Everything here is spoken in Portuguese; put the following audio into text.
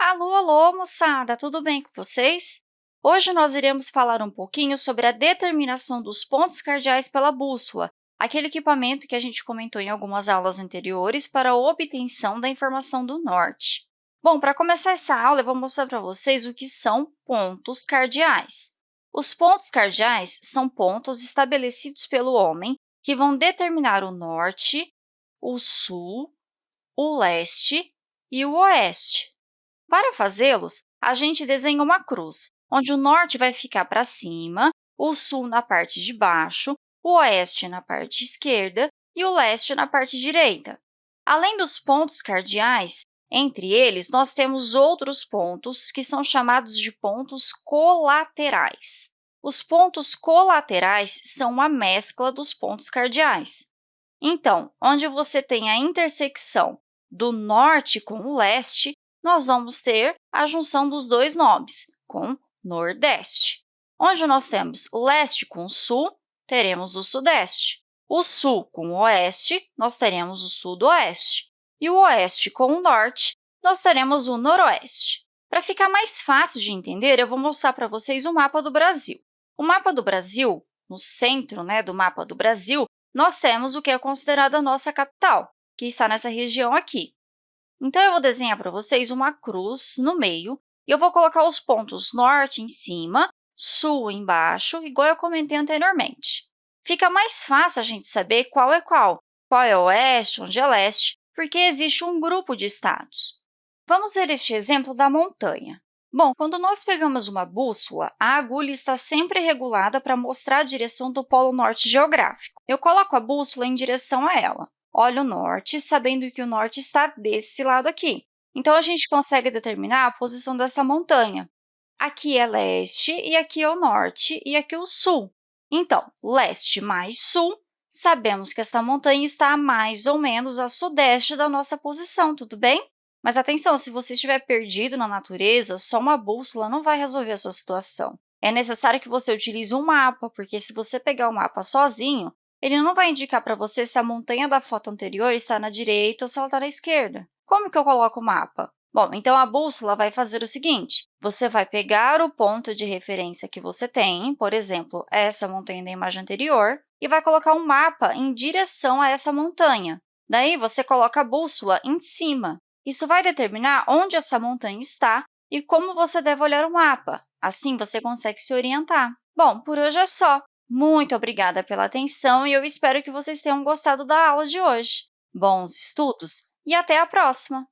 Alô, alô, moçada! Tudo bem com vocês? Hoje nós iremos falar um pouquinho sobre a determinação dos pontos cardeais pela bússola, aquele equipamento que a gente comentou em algumas aulas anteriores para a obtenção da informação do norte. Bom, para começar essa aula, eu vou mostrar para vocês o que são pontos cardeais. Os pontos cardeais são pontos estabelecidos pelo homem que vão determinar o norte, o sul, o leste e o oeste. Para fazê-los, a gente desenha uma cruz, onde o norte vai ficar para cima, o sul na parte de baixo, o oeste na parte esquerda e o leste na parte direita. Além dos pontos cardeais, entre eles, nós temos outros pontos que são chamados de pontos colaterais. Os pontos colaterais são uma mescla dos pontos cardeais. Então, onde você tem a intersecção do norte com o leste, nós vamos ter a junção dos dois nomes, com Nordeste. Onde nós temos o leste com o sul, teremos o Sudeste. O sul com o oeste, nós teremos o Sudoeste. E o oeste com o norte, nós teremos o Noroeste. Para ficar mais fácil de entender, eu vou mostrar para vocês o mapa do Brasil. O mapa do Brasil, no centro né, do mapa do Brasil, nós temos o que é considerado a nossa capital, que está nessa região aqui. Então, eu vou desenhar para vocês uma cruz no meio e eu vou colocar os pontos norte em cima, sul embaixo, igual eu comentei anteriormente. Fica mais fácil a gente saber qual é qual, qual é oeste, onde é leste, porque existe um grupo de estados. Vamos ver este exemplo da montanha. Bom, quando nós pegamos uma bússola, a agulha está sempre regulada para mostrar a direção do polo norte geográfico. Eu coloco a bússola em direção a ela olha o norte, sabendo que o norte está desse lado aqui. Então, a gente consegue determinar a posição dessa montanha. Aqui é leste, e aqui é o norte, e aqui é o sul. Então, leste mais sul, sabemos que esta montanha está mais ou menos a sudeste da nossa posição, tudo bem? Mas atenção, se você estiver perdido na natureza, só uma bússola não vai resolver a sua situação. É necessário que você utilize um mapa, porque se você pegar o mapa sozinho, ele não vai indicar para você se a montanha da foto anterior está na direita ou se ela está na esquerda. Como que eu coloco o mapa? Bom, então a bússola vai fazer o seguinte, você vai pegar o ponto de referência que você tem, por exemplo, essa montanha da imagem anterior, e vai colocar um mapa em direção a essa montanha. Daí, você coloca a bússola em cima. Isso vai determinar onde essa montanha está e como você deve olhar o mapa. Assim, você consegue se orientar. Bom, por hoje é só. Muito obrigada pela atenção e eu espero que vocês tenham gostado da aula de hoje. Bons estudos e até a próxima!